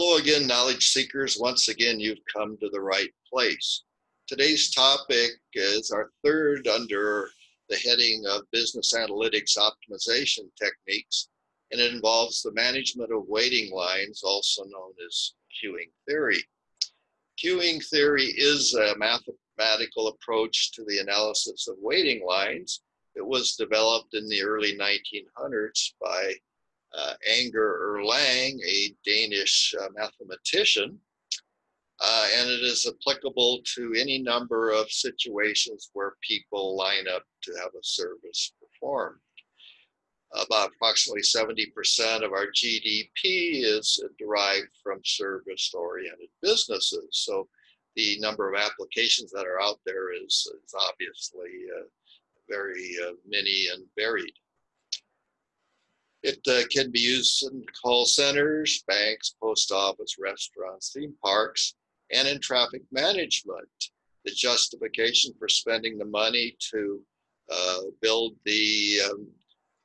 Hello again, knowledge seekers. Once again, you've come to the right place. Today's topic is our third under the heading of business analytics optimization techniques, and it involves the management of waiting lines, also known as queuing theory. Queuing theory is a mathematical approach to the analysis of waiting lines. It was developed in the early 1900s by uh, Agner Erlang, a Danish uh, mathematician, uh, and it is applicable to any number of situations where people line up to have a service performed. About approximately 70% of our GDP is derived from service-oriented businesses. So the number of applications that are out there is, is obviously uh, very uh, many and varied. It uh, can be used in call centers, banks, post office, restaurants, theme parks, and in traffic management. The justification for spending the money to uh, build the um,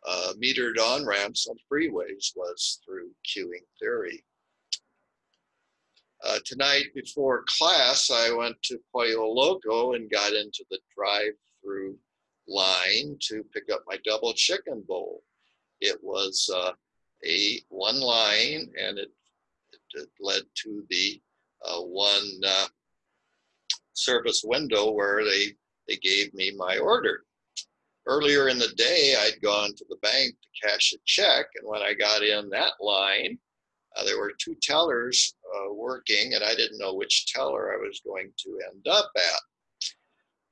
uh, metered on-ramps on freeways was through queuing theory. Uh, tonight before class, I went to Pollo Loco and got into the drive-through line to pick up my double chicken bowl. It was uh, a one line and it, it, led to the uh, one uh, service window where they, they gave me my order. Earlier in the day, I'd gone to the bank to cash a check. And when I got in that line, uh, there were two tellers uh, working and I didn't know which teller I was going to end up at.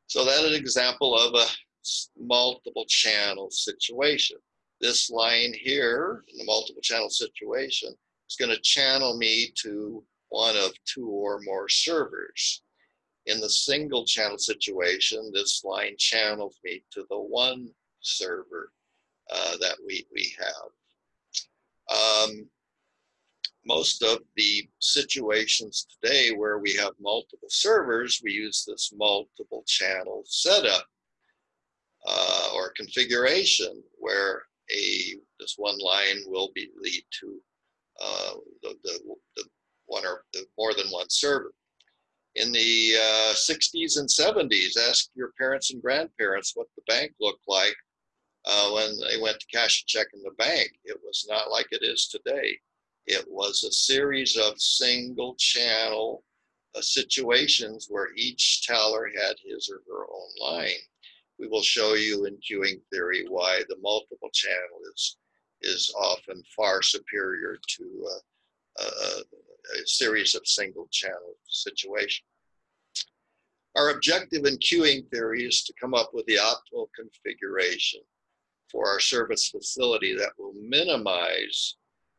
So that is an example of a multiple channel situation this line here in the multiple channel situation is going to channel me to one of two or more servers. In the single channel situation, this line channels me to the one server uh, that we, we have. Um, most of the situations today where we have multiple servers, we use this multiple channel setup uh, or configuration where a this one line will be lead to uh, the, the, the, one or the more than one server. In the uh, 60s and 70s, ask your parents and grandparents what the bank looked like uh, when they went to cash a check in the bank. It was not like it is today. It was a series of single channel uh, situations where each teller had his or her own line we will show you in queuing theory why the multiple channel is, is often far superior to uh, a series of single channel situations. Our objective in queuing theory is to come up with the optimal configuration for our service facility that will minimize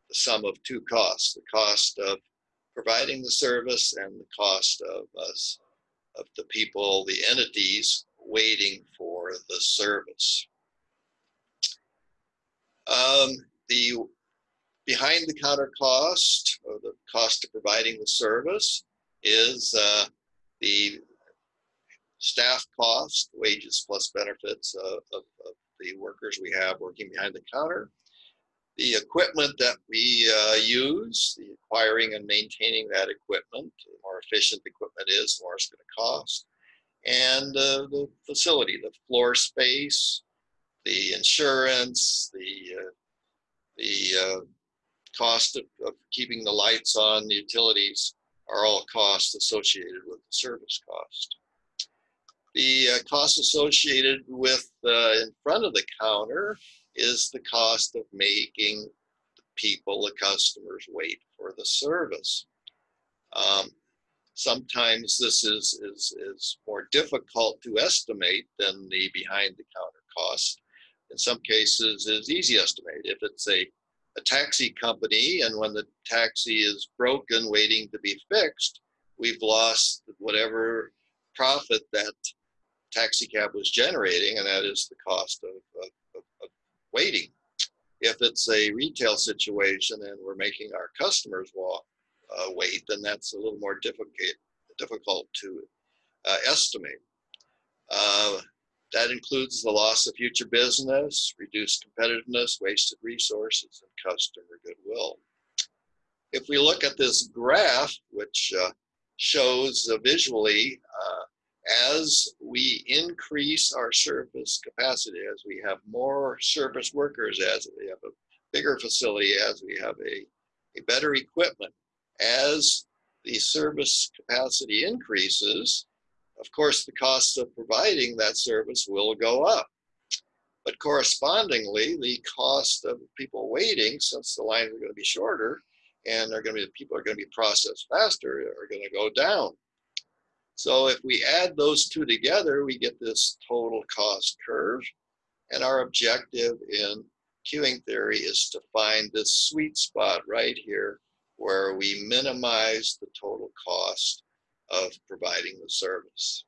the sum of two costs, the cost of providing the service and the cost of us, of the people, the entities waiting for the service. Um, the behind the counter cost or the cost of providing the service is uh, the staff cost, wages plus benefits of, of, of, the workers we have working behind the counter. The equipment that we uh, use, the acquiring and maintaining that equipment, the more efficient the equipment is, the more it's going to cost and uh, the facility, the floor space, the insurance, the uh, the uh, cost of, of, keeping the lights on, the utilities are all costs associated with the service cost. The uh, cost associated with uh, in front of the counter is the cost of making the people, the customers wait for the service. Um, Sometimes this is, is, is more difficult to estimate than the behind the counter cost. In some cases is easy estimate. If it's a, a taxi company and when the taxi is broken waiting to be fixed, we've lost whatever profit that taxi cab was generating and that is the cost of, of, of waiting. If it's a retail situation and we're making our customers walk, uh, weight, then that's a little more difficult, difficult to uh, estimate. Uh, that includes the loss of future business, reduced competitiveness, wasted resources, and customer goodwill. If we look at this graph, which uh, shows visually uh, as we increase our service capacity, as we have more service workers, as we have a bigger facility, as we have a, a better equipment, as the service capacity increases, of course, the cost of providing that service will go up. But correspondingly, the cost of people waiting, since the lines are going to be shorter, and they're going to be people are going to be processed faster, are going to go down. So if we add those two together, we get this total cost curve. And our objective in queuing theory is to find this sweet spot right here where we minimize the total cost of providing the service.